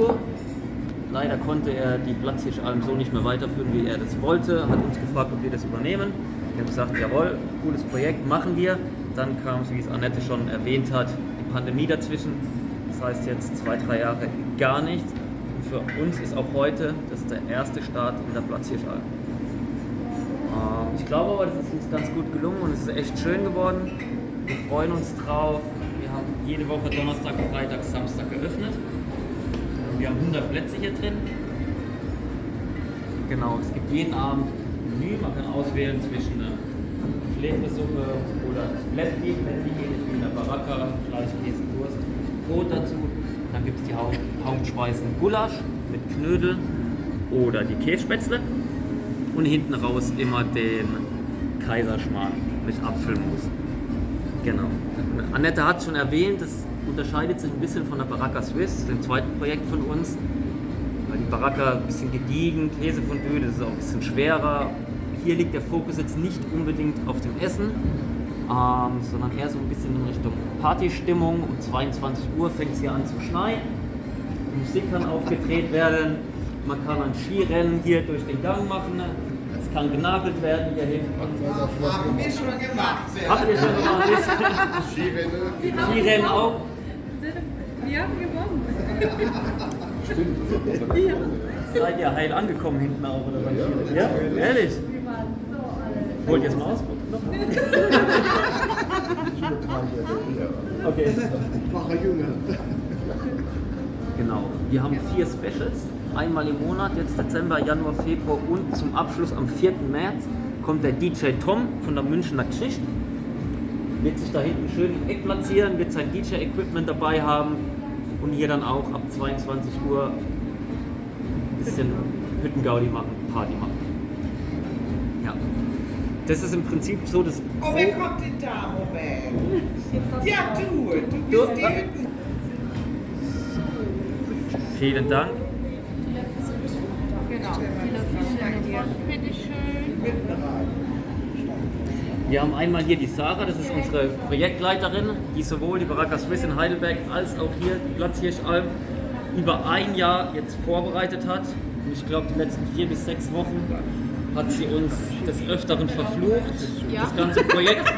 Uhr. Leider konnte er die Platzhirschalm so nicht mehr weiterführen, wie er das wollte. Hat uns gefragt, ob wir das übernehmen. Wir haben gesagt, jawohl, cooles Projekt, machen wir. Dann kam, wie es Annette schon erwähnt hat, die Pandemie dazwischen. Das heißt jetzt zwei, drei Jahre gar nichts. Und für uns ist auch heute das der erste Start in der Platzhirschalm. Ähm, ich glaube aber, das ist uns ganz gut gelungen und es ist echt schön geworden. Wir freuen uns drauf. Wir haben jede Woche Donnerstag, Freitag, Samstag haben 100 Plätze hier drin. Genau, es gibt jeden Abend ein Menü. Man kann auswählen zwischen einer Fletesuppe oder Blättli, Blättli ähnlich wie in der Baracca, Fleisch, Käse, Wurst, Brot dazu. Dann gibt es die Haupt Hauptspeisen Gulasch mit Knödel oder die Kässpätzle. Und hinten raus immer den Kaiserschmarrn mit Apfelmus. Genau. Annette hat schon erwähnt, das unterscheidet sich ein bisschen von der Baracca Swiss, dem zweiten Projekt von uns. Weil die Baracca ein bisschen gediegen, Käsefondue, das ist auch ein bisschen schwerer. Hier liegt der Fokus jetzt nicht unbedingt auf dem Essen, ähm, sondern eher so ein bisschen in Richtung Partystimmung. Um 22 Uhr fängt es hier an zu schneien. Die Musik kann aufgedreht werden. Man kann ein Skirennen hier durch den Gang machen. Es kann genagelt werden hier hinten. Haben wir schon gemacht. Habt ihr schon gemacht? Skirennen auch? Wir haben gewonnen. Seid ihr heil angekommen hinten auch oder beim Skirennen? Ja, ehrlich? Wir waren so alle. Wollt ihr es mal ausprobieren? Okay. Mache Junge. Genau. Wir haben vier Specials. Einmal im Monat, jetzt Dezember, Januar, Februar und zum Abschluss am 4. März kommt der DJ Tom von der Münchner Geschichte. Wird sich da hinten schön im Eck platzieren, wird sein DJ-Equipment dabei haben und hier dann auch ab 22 Uhr ein bisschen Hüttengaudi machen, Party machen. Ja. Das ist im Prinzip so das Oh, wer kommt denn da, Moment? Ja, du, du bist die Hütten. Vielen Dank. Genau. Vielen Dank dir. Bitteschön. Wir haben einmal hier die Sarah, das ist unsere Projektleiterin, die sowohl die Baraka Swiss in Heidelberg als auch hier die Platzhirschalm über ein Jahr jetzt vorbereitet hat. Und ich glaube, die letzten vier bis sechs Wochen hat sie uns des Öfteren verflucht. Ja. Das ganze Projekt,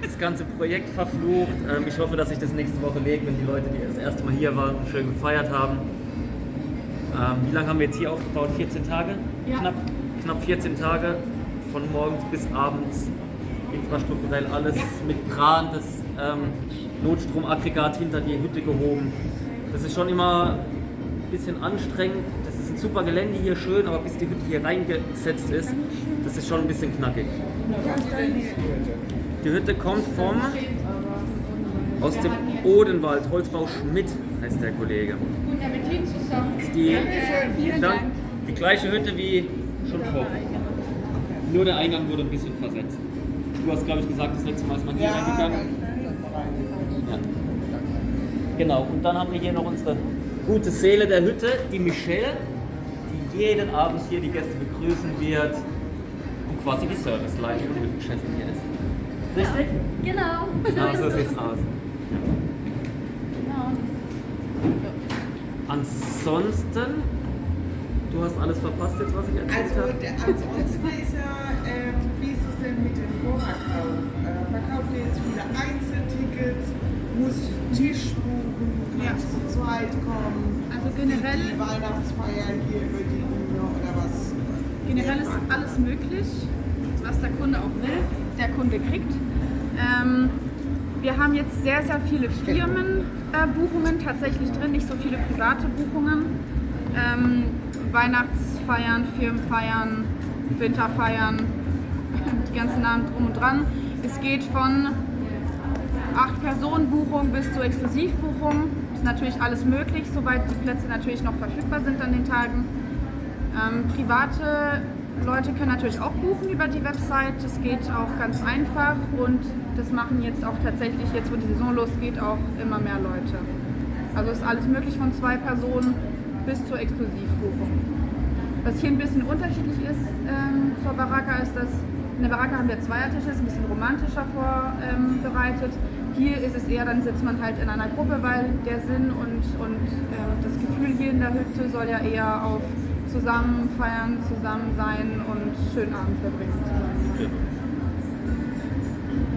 das ganze Projekt verflucht. Ähm, ich hoffe, dass sich das nächste Woche legt, wenn die Leute, die das erste Mal hier waren schön gefeiert haben. Ähm, wie lange haben wir jetzt hier aufgebaut? 14 Tage? Ja. Knapp, knapp 14 Tage, von morgens bis abends. Infrastrukturell alles mit Kran, das ähm, Notstromaggregat hinter die Hütte gehoben. Das ist schon immer ein bisschen anstrengend. Das ist ein super Gelände hier, schön, aber bis die Hütte hier reingesetzt ist, das ist schon ein bisschen knackig. Die Hütte kommt vom aus dem Odenwald, Holzbau Schmidt heißt der Kollege. Das ist die. Die gleiche Hütte wie schon vor. Nur der Eingang wurde ein bisschen versetzt. Du hast, glaube ich, gesagt, das letzte Mal ist man hier reingegangen. Ja. Genau, und dann haben wir hier noch unsere gute Seele der Hütte, die Michelle, die jeden Abend hier die Gäste begrüßen wird und quasi die Serviceleitung und Hüttenchefin hier ist. Richtig? Genau. Genau so sieht's aus. Genau. Ansonsten, du hast alles verpasst jetzt, was ich erzählt Also, habe. der, ansonsten ist ja, ähm, es denn mit dem Vorverkauf? Äh, verkauft ihr jetzt viele Einzeltickets? Muss ich Tisch buchen? Kann Ja. ich zu zweit kommen? Also Die generell, Weihnachtsfeier hier über die Bühne oder was? generell ist alles möglich, was der Kunde auch will, der Kunde kriegt. Ähm, wir haben jetzt sehr, sehr viele Firmenbuchungen äh, tatsächlich drin, nicht so viele private Buchungen. Ähm, Weihnachtsfeiern, Firmenfeiern, Winterfeiern, die Namen drum und dran. Es geht von 8-Personen-Buchung bis zur Exklusivbuchung. Ist natürlich alles möglich, soweit die Plätze natürlich noch verfügbar sind an den Tagen. Ähm, private Leute können natürlich auch buchen über die Website. Das geht auch ganz einfach und das machen jetzt auch tatsächlich, jetzt wo die Saison losgeht, auch immer mehr Leute. Also ist alles möglich von zwei Personen bis zur Exklusivbuchung. Was hier ein bisschen unterschiedlich ist ähm, zur Baraka ist, dass in der Baraka haben wir Zweiertische, ist ein bisschen romantischer vorbereitet. Hier ist es eher, dann sitzt man halt in einer Gruppe, weil der Sinn und, und äh, das Gefühl hier in der Hütte soll ja eher auf zusammen feiern, zusammen sein und schönen Abend verbringen.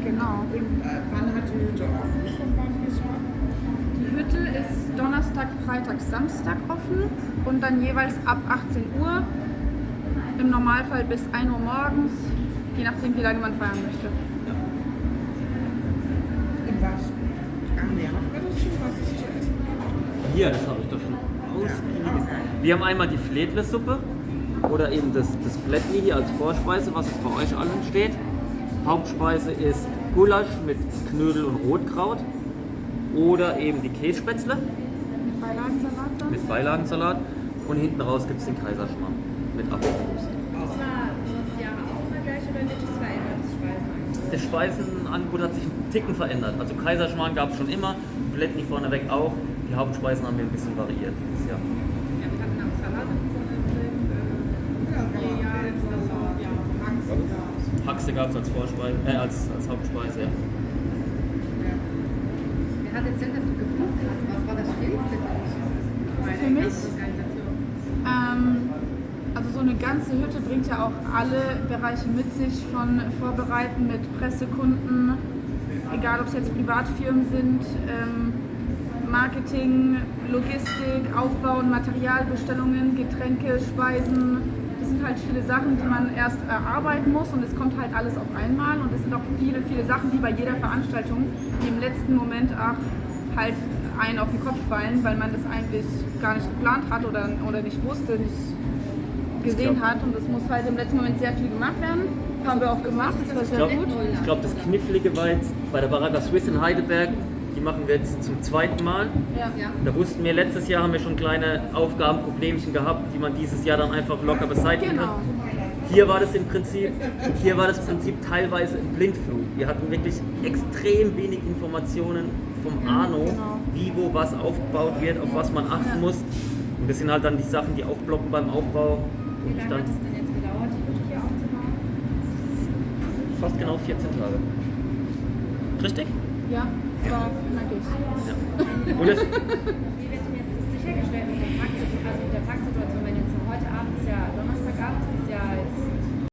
Genau. Und äh, wann hat die Hütte offen? Die Hütte ist Donnerstag, Freitag, Samstag offen und dann jeweils ab 18 Uhr. Im Normalfall bis 1 Uhr morgens, je nachdem wie lange man feiern möchte. In was? Ach nee, haben wir das schon? Was zu essen? Hier, das habe ich doch schon ausgiebig. Wir haben einmal die Fledle-Suppe oder eben das, das Blättli hier als Vorspeise, was jetzt bei euch allen steht. Hauptspeise ist Gulasch mit Knödel und Rotkraut oder eben die Kässpätzle Mit Beilagensalat dann. mit Beilagensalat und hinten raus gibt es den Kaiserschmarrn mit Apfelmus. Das war das Jahr auch immer gleich oder wird es verändert, das Speisenangebot? Das Speisenangebot hat sich einen Ticken verändert. Also Kaiserschmarrn gab es schon immer, Blättli vorneweg auch. Die Hauptspeisen haben wir ein bisschen variiert dieses Jahr. Ja, wir hatten auch Salat drin, äh, Haxe gab es als Vorspeise, äh, als, als Hauptspeise, ja. wer hat jetzt denn, dass du geflucht hast? Was war das Schwierigste für dich? Bei der Für mich? Ähm, also so eine ganze Hütte bringt ja auch alle Bereiche mit sich, von Vorbereiten mit Pressekunden, egal ob es jetzt Privatfirmen sind, ähm, Marketing, Logistik, Aufbau und Materialbestellungen, Getränke, Speisen. Das sind halt viele Sachen, die man erst erarbeiten muss und es kommt halt alles auf einmal und es sind auch viele, viele Sachen, wie bei jeder Veranstaltung, die im letzten Moment auch halt einen auf den Kopf fallen, weil man das eigentlich gar nicht geplant hat oder, oder nicht wusste, nicht gesehen glaub- hat und es muss halt im letzten Moment sehr viel gemacht werden. Haben wir auch gemacht, das war Ich sehr glaube, gut. glaub, das Knifflige war jetzt bei der Baraka Swiss in Heidelberg. Die machen wir jetzt zum zweiten Mal. Ja. Da wussten wir, letztes Jahr haben wir schon kleine Aufgaben, Problemchen gehabt, die man dieses Jahr dann einfach locker beseitigen Genau. kann. Hier war das im Prinzip, hier war das Prinzip teilweise ein Blindflug. Wir hatten wirklich extrem wenig Informationen vom Arno, genau. wie, wo, was aufgebaut wird, auf was man achten Ja. muss. Und das sind halt dann die Sachen, die aufploppen beim Aufbau. Wie lange hat es denn jetzt gedauert, die Hütte hier aufzubauen? fast genau 14 Tage. Richtig? Ja, war knackig. Ja. Und es, Wie wird denn jetzt das sichergestellt mit der Parksituation, also mit der Parksituation, wenn jetzt heute Abend ist ja Donnerstag,